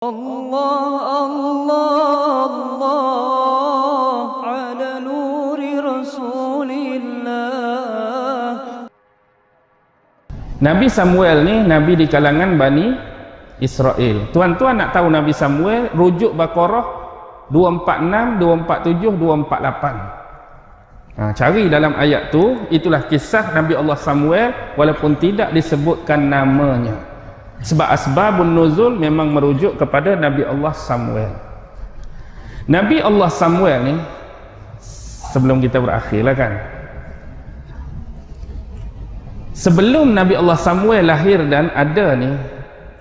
الله الله الله على نور رسول الله Nabi Samuel ni nabi di kalangan Bani Israel. Tuan-tuan nak tahu Nabi Samuel, rujuk Baqarah 246, 247, 248. Ha, cari dalam ayat tu, itulah kisah Nabi Allah Samuel walaupun tidak disebutkan namanya. Sebab asbabun nuzul memang merujuk kepada Nabi Allah Samuel. Nabi Allah Samuel ni sebelum kita berakhir lah kan. Sebelum Nabi Allah Samuel lahir dan ada ni,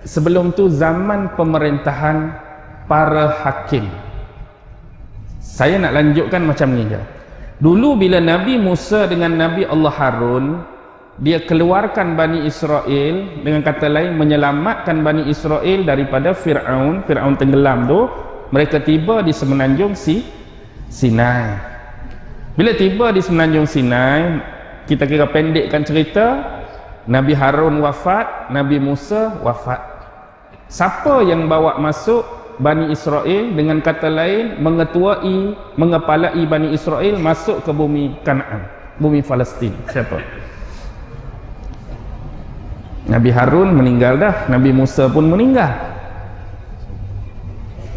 sebelum tu zaman pemerintahan para hakim. Saya nak lanjutkan macam ni je. Dulu bila Nabi Musa dengan Nabi Allah Harun, dia keluarkan Bani Israel dengan kata lain menyelamatkan Bani Israel daripada Fir'aun, Fir'aun tenggelam tu, mereka tiba di semenanjung si Sinai. Bila tiba di semenanjung Sinai, kita kira pendekkan cerita, Nabi Harun wafat, Nabi Musa wafat. Siapa yang bawa masuk Bani Israel dengan kata lain mengetuai, mengepalai Bani Israel masuk ke bumi Kanaan, bumi Palestin. Siapa? Nabi Harun meninggal dah, Nabi Musa pun meninggal.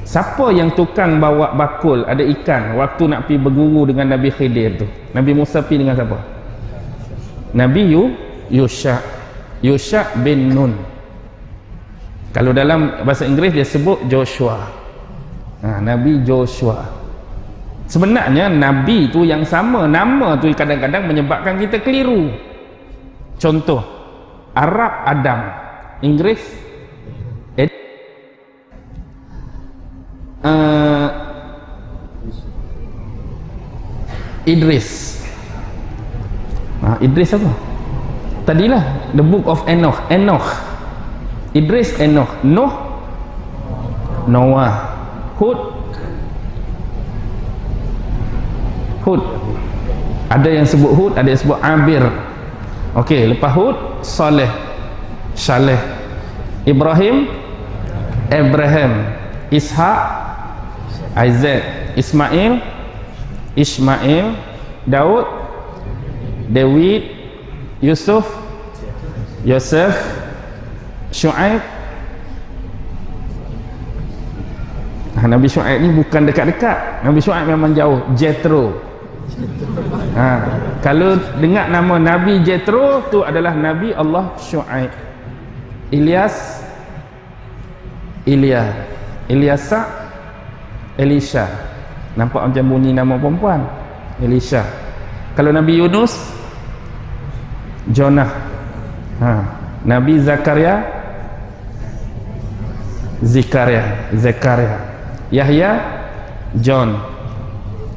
Siapa yang tukang bawa bakul ada ikan waktu nak pergi berguru dengan Nabi Khidir tu? Nabi Musa pergi dengan siapa? Nabi Yu Yusha. Yusha bin Nun. Kalau dalam bahasa Inggeris dia sebut Joshua. Ha, Nabi Joshua. Sebenarnya Nabi tu yang sama, nama tu kadang-kadang menyebabkan kita keliru. Contoh, Arab Adam, Inggeris Ed, uh, Idris. Ha, Idris apa? Tadilah the book of Enoch, Enoch. Idris Enoch, Noh Noah, Hud Hud. Ada yang sebut Hud, ada yang sebut Abir. Okey, lepas Hud, Saleh, Saleh, Ibrahim, Abraham, Ishak, Isaac, Ismail, Ismail, Daud, David, Yusuf, Yosef, Shu'aib. Ha, Nabi Shu'aib ni bukan dekat-dekat. Nabi Shu'aib memang jauh. Jethro. Ha, kalau dengar nama Nabi Jethro tu adalah Nabi Allah Shu'aib. Ilyas Ilya. Ilyasa Elisha. Nampak macam bunyi nama perempuan. Elisha. Kalau Nabi Yunus Jonah. Ha. Nabi Zakaria Zikaria Zakaria Yahya John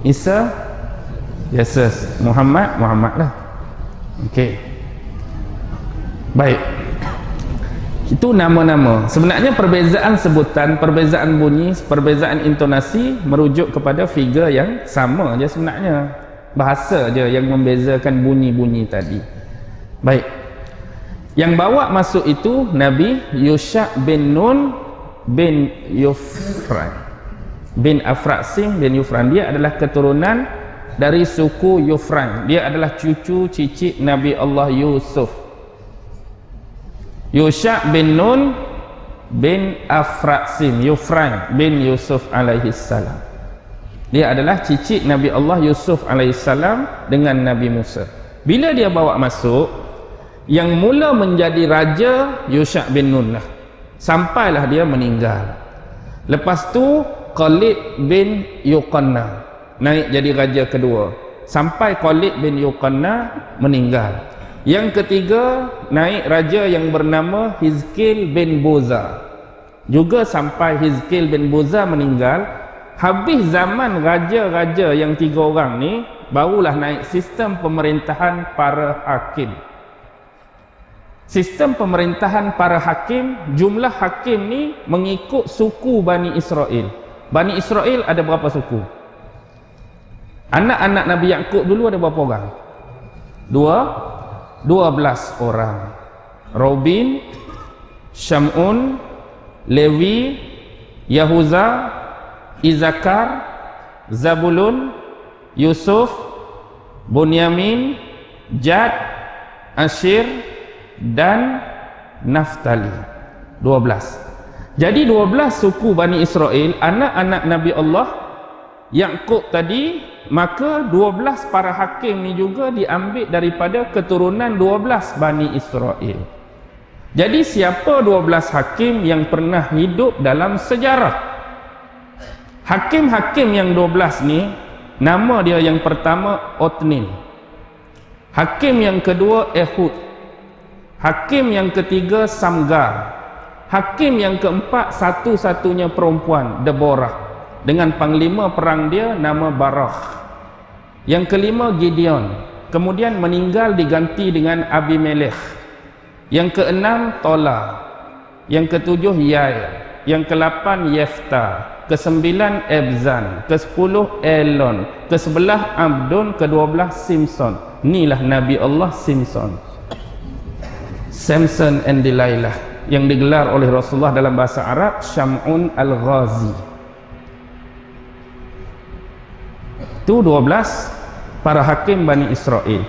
Isa Yesus Muhammad Muhammad lah. Okey. Baik. Itu nama-nama. Sebenarnya perbezaan sebutan Perbezaan bunyi Perbezaan intonasi Merujuk kepada figure yang sama je sebenarnya. Bahasa je yang membezakan bunyi-bunyi tadi. Baik. Yang bawa masuk itu Nabi Yusha bin Nun bin Yufran. Bin Afraksim bin Yufran. Dia adalah keturunan dari suku Yufran. Dia adalah cucu cicit Nabi Allah Yusuf. Yusha bin Nun bin Afraksim Yufran bin Yusuf alaihi salam. Dia adalah cicit Nabi Allah Yusuf alaihi salam dengan Nabi Musa. Bila dia bawa masuk yang mula menjadi raja Yusha bin Nun lah. Sampailah dia meninggal. Lepas tu Khalid bin Yuqanna naik jadi raja kedua sampai Khalid bin Yuqanna meninggal yang ketiga naik raja yang bernama Hizkil bin Boza juga sampai Hizkil bin Boza meninggal habis zaman raja-raja yang tiga orang ni barulah naik sistem pemerintahan para hakim Sistem pemerintahan para hakim, jumlah hakim ni mengikut suku Bani Israel. Bani Israel ada berapa suku? Anak-anak Nabi Yaakob dulu ada berapa orang? Dua, dua belas orang. Robin, Shamun, Levi, Yahuza Izakar Zabulun Yusuf Bunyamin Jad Ashir dan Naftali 12 jadi 12 suku Bani Israel anak-anak Nabi Allah Yaqub tadi maka 12 para hakim ni juga diambil daripada keturunan 12 Bani Israel. Jadi siapa 12 hakim yang pernah hidup dalam sejarah? Hakim-hakim yang 12 ni nama dia yang pertama Otnin hakim yang kedua Ehud. Hakim yang ketiga Samgar. Hakim yang keempat satu-satunya perempuan Deborah dengan panglima perang dia nama Barakh yang kelima Gideon. Kemudian meninggal diganti dengan Abimelech. Yang keenam Tola. Yang ketujuh Yair. Yang kelapan Yefta. Kesembilan Ebzan. Kesepuluh Elon. Kesebelah Abdon. Kedua belah Simpson. Inilah Nabi Allah Simpson. Samson and Delilah yang digelar oleh Rasulullah dalam bahasa Arab Syam'un Al-Ghazi Itu 12 para hakim Bani Israel.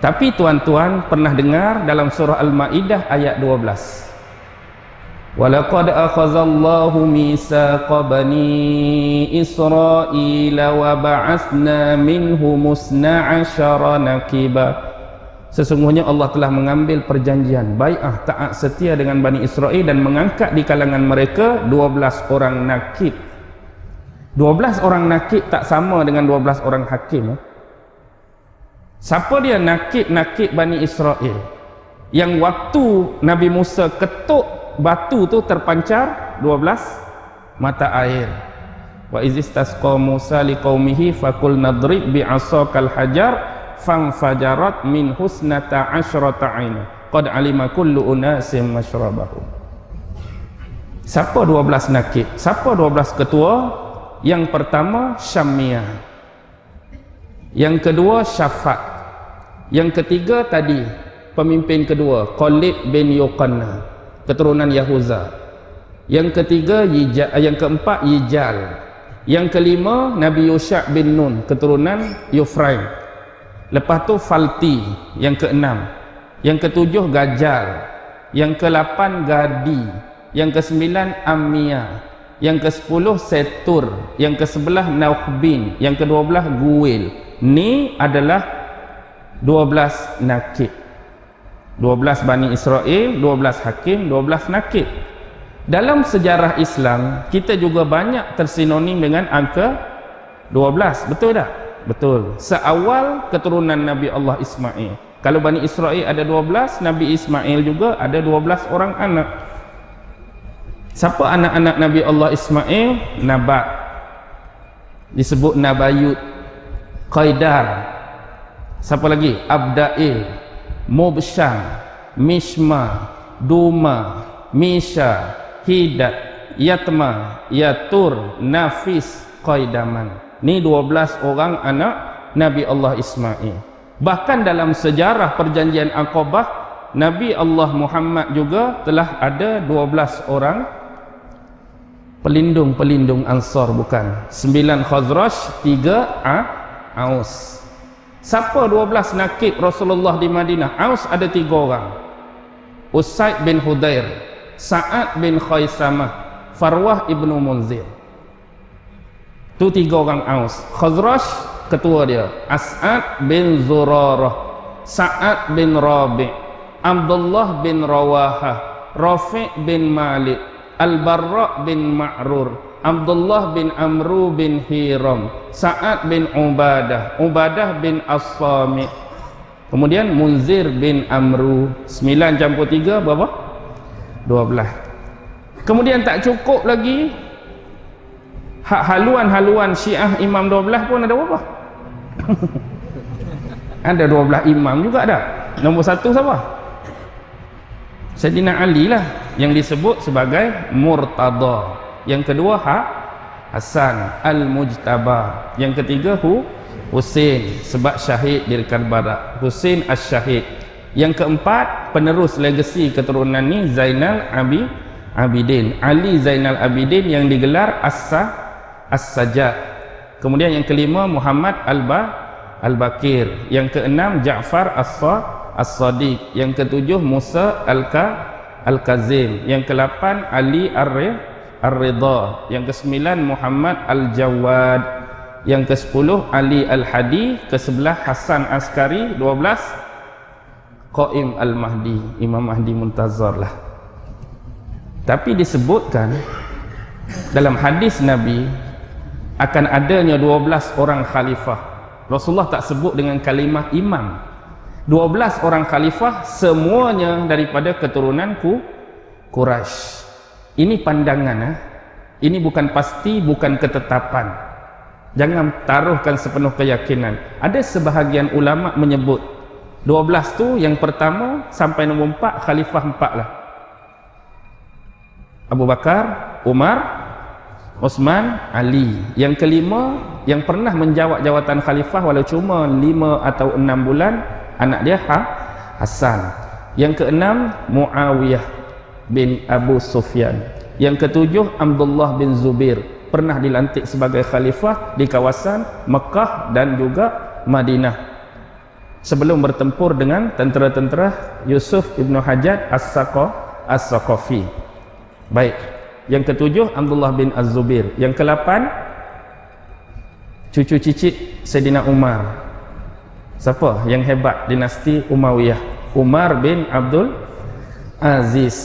Tapi tuan-tuan pernah dengar dalam surah Al-Maidah ayat 12. Walaqad akhazallahu mitsaqa bani Israel wa ba'athna minhum 12 nakiba. Sesungguhnya Allah telah mengambil perjanjian baiah taat setia dengan Bani Israel dan mengangkat di kalangan mereka 12 orang nakib 12 orang nakib tak sama dengan 12 orang hakim. Siapa dia nakib-nakib Bani Israel? Yang waktu Nabi Musa ketuk batu tu terpancar 12 mata air. Wa izistasqa Musa liqaumihi fakul nadrib bi'asakal hajar fangfajarat min husnata asyrata aina qad alima kullu unasim mashrabahum. Siapa 12 nakib siapa 12 ketua yang pertama Syamia. Yang kedua Syafat. Yang ketiga tadi pemimpin kedua Khalid bin Yuqanna keturunan Yahuza. Yang ketiga Yija, yang keempat Yijal. Yang kelima Nabi Yusha bin Nun keturunan Yufraim. Lepas tu Falti yang keenam. Yang ketujuh Gajal. Yang kelapan Gadi. Yang kesembilan Amia yang ke sepuluh Setur yang ke sebelah Nauhbin yang ke dua belah Guil ni adalah dua belas nakib 12 Bani Israel, 12 Hakim, 12 Nakib. Dalam sejarah Islam, kita juga banyak tersinonim dengan angka 12. Betul tak? Betul. Seawal keturunan Nabi Allah Ismail. Kalau Bani Israel ada 12, Nabi Ismail juga ada 12 orang anak. Siapa anak-anak Nabi Allah Ismail? Nabat. Disebut Nabayut. Qaidar. Siapa lagi? Abda'il. Mubsyam, Mishma, Duma, Misha, Hidat, Yatma, Yatur, Nafis, Qaidaman. Ini 12 orang anak Nabi Allah Ismail. Bahkan dalam sejarah perjanjian Aqabah, Nabi Allah Muhammad juga telah ada 12 orang pelindung-pelindung Ansar bukan. 9 Khazraj, 3 Aus. Siapa 12 nakib Rasulullah di Madinah? Aus ada tiga orang. Usaid bin Hudair, Sa'ad bin Khaisamah, Farwah ibnu Munzir. Tu tiga orang Aus. Khazraj ketua dia. As'ad bin Zurarah, Sa'ad bin Rabi', Abdullah bin Rawahah, Rafi' bin Malik, Al-Barra' bin Ma'rur, Abdullah bin Amru bin Hiram Sa'ad bin Ubadah Ubadah bin As-Sami kemudian Munzir bin Amru 9 campur 3 berapa? 12 kemudian tak cukup lagi hak haluan-haluan syiah imam 12 pun ada berapa? ada 12 imam juga ada nombor satu siapa? Sayyidina Ali lah yang disebut sebagai Murtada. Yang kedua ha? Hasan Al-Mujtaba. Yang ketiga Hu? Husin sebab syahid di Karbala. Husin As-Syahid yang keempat penerus legasi keturunan ni Zainal Abi Abidin. Ali Zainal Abidin yang digelar As-Sa As-Sajjad kemudian yang kelima Muhammad Al-Ba Al-Bakir. Yang keenam Ja'far As-Sa As-Sadiq. Yang ketujuh Musa Al-Ka Al-Kazim yang kelapan Ali Ar-Ridha. Yang kesembilan Muhammad Al-Jawad. Yang ke-10 Ali Al-Hadi. Ke-11 Hasan Askari. 12 Qaim Al-Mahdi. Imam Mahdi Muntazar lah. Tapi disebutkan dalam hadis Nabi akan adanya 12 orang khalifah. Rasulullah tak sebut dengan kalimah imam 12 orang khalifah semuanya daripada keturunanku Quraisy. Ini pandangan eh? ini bukan pasti bukan ketetapan. Jangan taruhkan sepenuh keyakinan. Ada sebahagian ulama menyebut 12 tu yang pertama sampai nombor 4 khalifah 4 lah Abu Bakar, Umar, Osman, Ali. Yang kelima yang pernah menjawab jawatan khalifah walau cuma 5 atau 6 bulan anak dia ha? Hasan yang keenam Muawiyah bin Abu Sufyan yang ketujuh Abdullah bin Zubir pernah dilantik sebagai khalifah di kawasan Mekah dan juga Madinah sebelum bertempur dengan tentera-tentera Yusuf ibnu Hajjaj As-Saqafi. Baik. Yang ketujuh Abdullah bin Az-Zubir. Yang kelapan cucu cicit Sayyidina Umar. Siapa yang hebat dinasti Umayyah? Umar bin Abdul Aziz.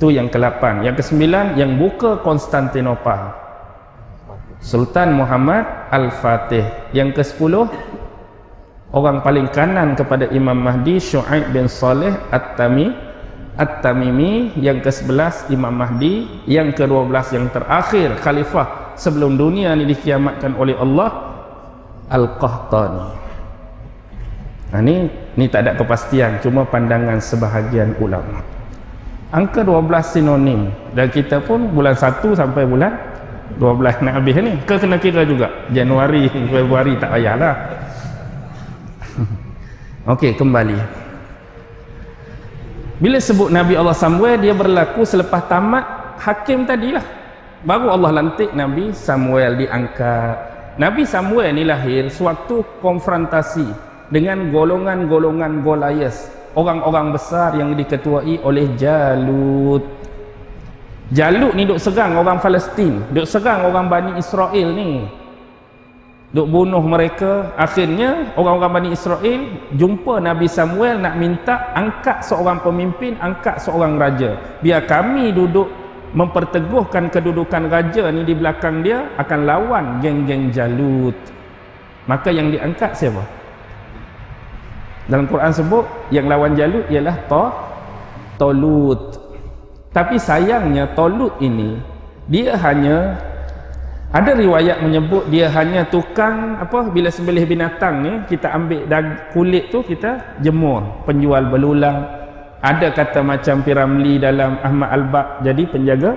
Tu yang kelapan. Yang kesembilan yang buka Konstantinopel. Sultan Muhammad Al-Fatih. Yang kesepuluh orang paling kanan kepada Imam Mahdi Syu'aib bin Saleh At-Tami At-Tamimi yang ke-11 Imam Mahdi yang ke-12 yang terakhir khalifah sebelum dunia ini dikiamatkan oleh Allah Al-Qahtani nah, ini ni tak ada kepastian cuma pandangan sebahagian ulama angka 12 sinonim dan kita pun bulan 1 sampai bulan 12 nak habis ni ke kena kira juga Januari Februari tak payahlah Okey, kembali. Bila sebut Nabi Allah Samuel, dia berlaku selepas tamat hakim tadilah. Baru Allah lantik Nabi Samuel diangkat. Nabi Samuel ni lahir sewaktu konfrontasi dengan golongan-golongan Goliath, orang-orang besar yang diketuai oleh Jalut. Jalut ni duk serang orang Palestin, duk serang orang Bani Israel ni duk bunuh mereka akhirnya orang-orang Bani Israel jumpa Nabi Samuel nak minta angkat seorang pemimpin angkat seorang raja biar kami duduk memperteguhkan kedudukan raja ni di belakang dia akan lawan geng-geng Jalut maka yang diangkat siapa? Dalam Quran sebut yang lawan Jalut ialah to Tolut tapi sayangnya Tolut ini dia hanya ada riwayat menyebut dia hanya tukang apa bila sembelih binatang ni kita ambil dag, kulit tu kita jemur penjual belulang. Ada kata macam Piramli dalam Ahmad Al-Baq jadi penjaga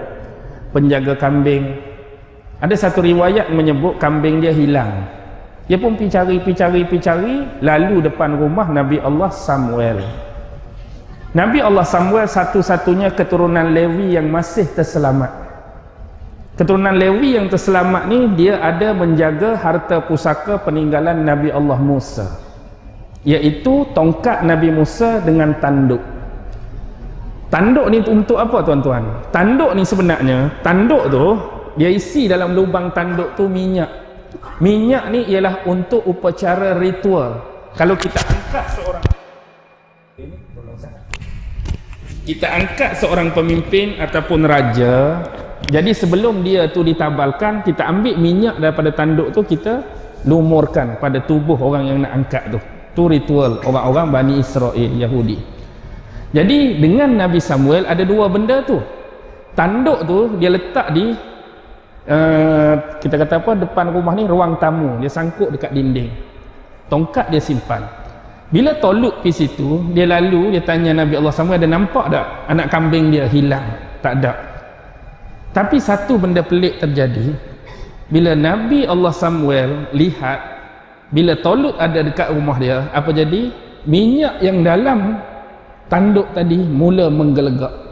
penjaga kambing. Ada satu riwayat menyebut kambing dia hilang dia pun pergi cari pergi cari pergi cari. Lalu depan rumah Nabi Allah Samuel. Nabi Allah Samuel satu-satunya keturunan Lewi yang masih terselamat. Keturunan Lewi yang terselamat ni dia ada menjaga harta pusaka peninggalan Nabi Allah Musa. Iaitu tongkat Nabi Musa dengan tanduk. Tanduk ni untuk apa tuan-tuan? Tanduk ni sebenarnya tanduk tu dia isi dalam lubang tanduk tu minyak minyak ni ialah untuk upacara ritual. Kalau kita angkat seorang kita angkat seorang pemimpin ataupun raja jadi sebelum dia tu ditabalkan kita ambil minyak daripada tanduk tu kita lumurkan pada tubuh orang yang nak angkat tu. Tu ritual orang-orang Bani Israel Yahudi. Jadi dengan Nabi Samuel ada dua benda tu. Tanduk tu dia letak di uh, kita kata apa depan rumah ni ruang tamu. Dia sangkut dekat dinding. Tongkat dia simpan. Bila tolut pergi situ dia lalu dia tanya Nabi Allah Samuel ada nampak tak anak kambing dia hilang? Tak ada. Tapi satu benda pelik terjadi. Bila Nabi Allah Samuel lihat bila Tolut ada dekat rumah dia apa jadi? Minyak yang dalam tanduk tadi mula menggelegak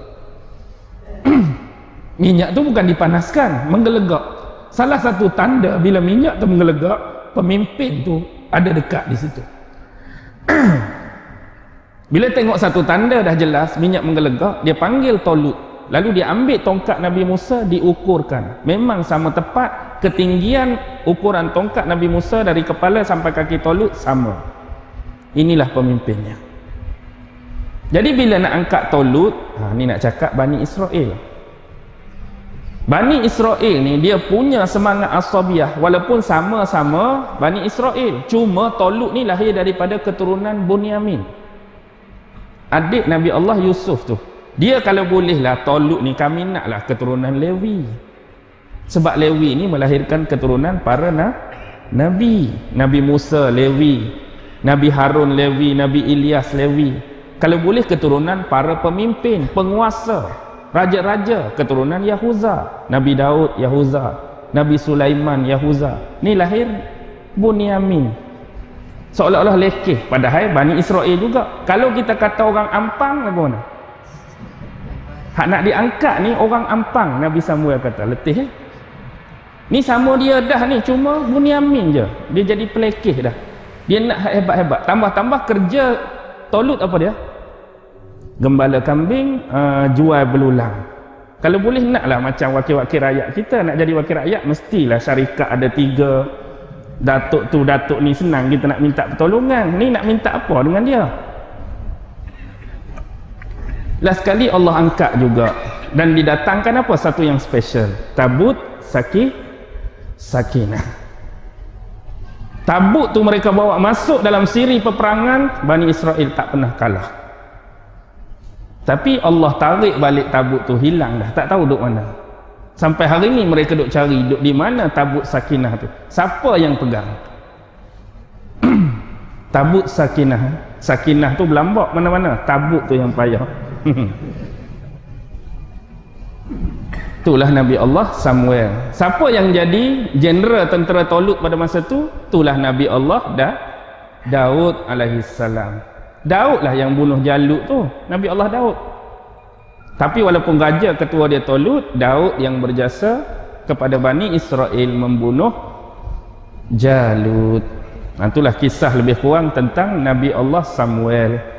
minyak tu bukan dipanaskan menggelegak. Salah satu tanda bila minyak tu menggelegak pemimpin tu ada dekat di situ. Bila tengok satu tanda dah jelas minyak menggelegak dia panggil Tolut. Lalu dia ambil tongkat Nabi Musa diukurkan. Memang sama tepat ketinggian ukuran tongkat Nabi Musa dari kepala sampai kaki Tolut sama. Inilah pemimpinnya. Jadi bila nak angkat Tolut ha, ni nak cakap Bani Israel Bani Israel ni dia punya semangat asabiah walaupun sama-sama Bani Israel. Cuma Tolut ni lahir daripada keturunan Bunyamin. Adik Nabi Allah Yusuf tu. Dia kalau bolehlah Tolut ni kami naklah keturunan Lewi. Sebab Lewi ni melahirkan keturunan para na Nabi. Nabi Musa Lewi Nabi Harun Lewi Nabi Ilyas Lewi. Kalau boleh keturunan para pemimpin penguasa raja-raja keturunan Yahuza. Nabi Daud Yahuza. Nabi Sulaiman Yahuza. Ni lahir Bunyamin. Seolah-olah lekeh. Padahal Bani Israel juga. Kalau kita kata orang ampang bagaimana hak nak diangkat ni orang ampang Nabi Samuel kata. Letih eh? Ni sama dia dah ni cuma Bunyamin je. Dia jadi pelekeh dah. Dia nak hebat-hebat. Tambah-tambah kerja tolut apa dia gembala kambing uh, jual belulang. Kalau boleh naklah macam wakil-wakil rakyat kita nak jadi wakil rakyat mestilah syarikat ada tiga. Datuk tu datuk ni senang kita nak minta pertolongan. Ni nak minta apa dengan dia? Last sekali Allah angkat juga. Dan didatangkan apa? Satu yang special. Tabut sakit sakinah. Tabut tu mereka bawa masuk dalam siri peperangan Bani Israel tak pernah kalah tapi Allah tarik balik tabut tu hilang dah. Tak tahu duk mana. Sampai hari ni mereka duk cari duk di mana tabut sakinah tu? Siapa yang pegang? Tabut sakinah. Sakinah tu berlambak mana-mana. Tabut tu yang payah. Itulah Nabi Allah Samuel. Siapa yang jadi general tentera Tolut pada masa tu? Itulah Nabi Allah dah Daud alaihi salam Daud lah yang bunuh Jalut tu. Nabi Allah Daud. Tapi walaupun raja ketua dia Tolut Daud yang berjasa kepada Bani Israel membunuh Jalut. Itulah kisah lebih kurang tentang Nabi Allah Samuel